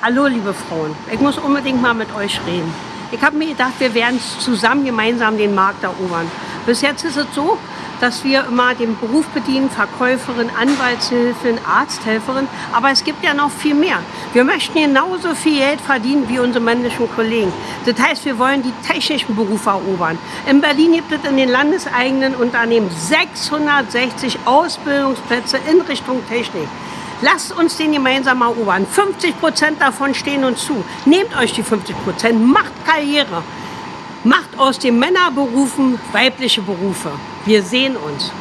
Hallo liebe Frauen, ich muss unbedingt mal mit euch reden. Ich habe mir gedacht, wir werden zusammen gemeinsam den Markt erobern. Bis jetzt ist es so, dass wir immer den Beruf bedienen, Verkäuferin, Anwaltshilfin, Arzthelferin, aber es gibt ja noch viel mehr. Wir möchten genauso viel Geld verdienen wie unsere männlichen Kollegen. Das heißt, wir wollen die technischen Berufe erobern. In Berlin gibt es in den landeseigenen Unternehmen 660 Ausbildungsplätze in Richtung Technik. Lasst uns den gemeinsam erobern. 50 Prozent davon stehen uns zu. Nehmt euch die 50 Prozent, macht Karriere. Macht aus den Männerberufen weibliche Berufe. Wir sehen uns.